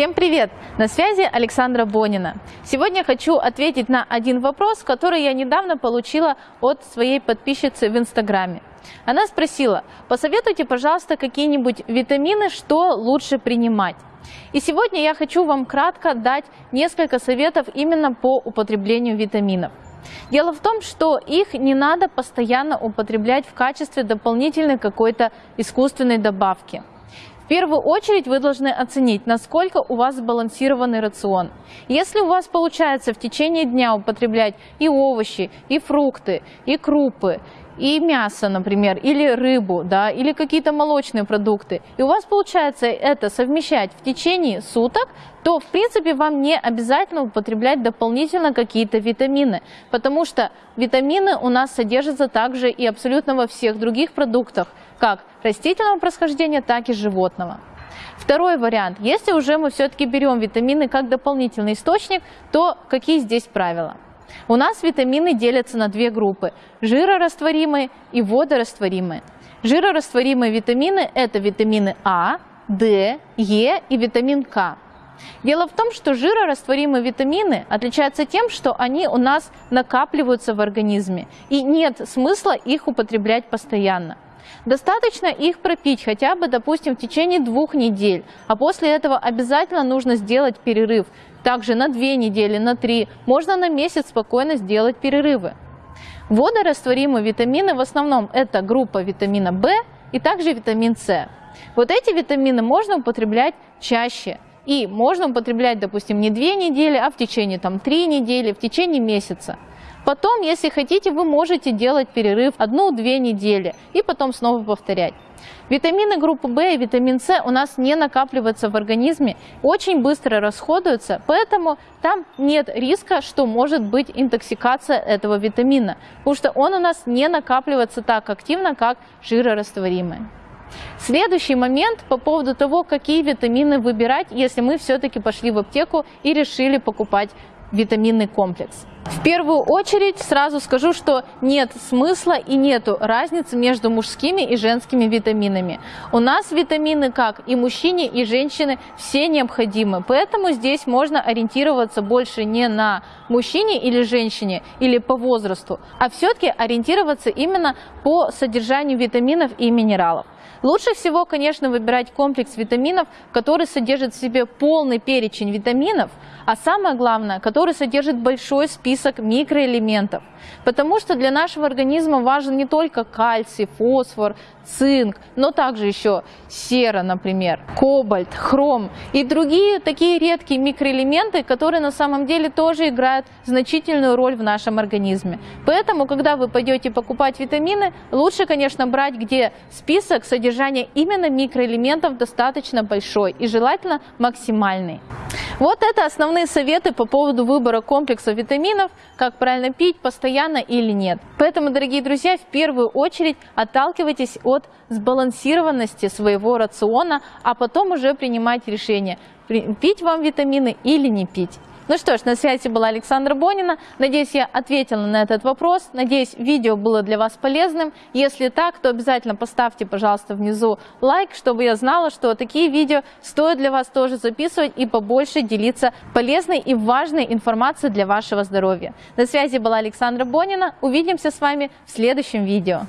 Всем привет! На связи Александра Бонина. Сегодня хочу ответить на один вопрос, который я недавно получила от своей подписчицы в Инстаграме. Она спросила, посоветуйте, пожалуйста, какие-нибудь витамины, что лучше принимать. И сегодня я хочу вам кратко дать несколько советов именно по употреблению витаминов. Дело в том, что их не надо постоянно употреблять в качестве дополнительной какой-то искусственной добавки первую очередь вы должны оценить, насколько у вас сбалансированный рацион. Если у вас получается в течение дня употреблять и овощи, и фрукты, и крупы, и мясо, например, или рыбу, да, или какие-то молочные продукты, и у вас получается это совмещать в течение суток, то, в принципе, вам не обязательно употреблять дополнительно какие-то витамины, потому что витамины у нас содержатся также и абсолютно во всех других продуктах, как растительного происхождения, так и животного. Второй вариант. Если уже мы все-таки берем витамины как дополнительный источник, то какие здесь правила? У нас витамины делятся на две группы – жирорастворимые и водорастворимые. Жирорастворимые витамины – это витамины А, D, Е и витамин К. Дело в том, что жирорастворимые витамины отличаются тем, что они у нас накапливаются в организме, и нет смысла их употреблять постоянно. Достаточно их пропить хотя бы, допустим, в течение двух недель, а после этого обязательно нужно сделать перерыв. Также на две недели, на три, можно на месяц спокойно сделать перерывы. Водорастворимые витамины в основном это группа витамина В и также витамин С. Вот эти витамины можно употреблять чаще. И можно употреблять, допустим, не две недели, а в течение там, три недели, в течение месяца. Потом, если хотите, вы можете делать перерыв одну-две недели и потом снова повторять. Витамины группы В и витамин С у нас не накапливаются в организме, очень быстро расходуются, поэтому там нет риска, что может быть интоксикация этого витамина, потому что он у нас не накапливается так активно, как жирорастворимые. Следующий момент по поводу того, какие витамины выбирать, если мы все-таки пошли в аптеку и решили покупать витаминный комплекс. В первую очередь сразу скажу, что нет смысла и нету разницы между мужскими и женскими витаминами. У нас витамины как и мужчине, и женщине все необходимы, поэтому здесь можно ориентироваться больше не на мужчине или женщине, или по возрасту, а все-таки ориентироваться именно по содержанию витаминов и минералов. Лучше всего, конечно, выбирать комплекс витаминов, который содержит в себе полный перечень витаминов, а самое главное, который содержит большой список микроэлементов. Потому что для нашего организма важен не только кальций, фосфор, цинк, но также еще сера, например, кобальт, хром и другие такие редкие микроэлементы, которые на самом деле тоже играют значительную роль в нашем организме. Поэтому, когда вы пойдете покупать витамины, лучше, конечно, брать, где список содержания именно микроэлементов достаточно большой и желательно максимальный. Вот это основные советы по поводу выбора комплекса витаминов, как правильно пить, постоянно или нет. Поэтому, дорогие друзья, в первую очередь отталкивайтесь от сбалансированности своего рациона, а потом уже принимать решение, пить вам витамины или не пить. Ну что ж, на связи была Александра Бонина. Надеюсь, я ответила на этот вопрос. Надеюсь, видео было для вас полезным. Если так, то обязательно поставьте, пожалуйста, внизу лайк, чтобы я знала, что такие видео стоит для вас тоже записывать и побольше делиться полезной и важной информацией для вашего здоровья. На связи была Александра Бонина. Увидимся с вами в следующем видео.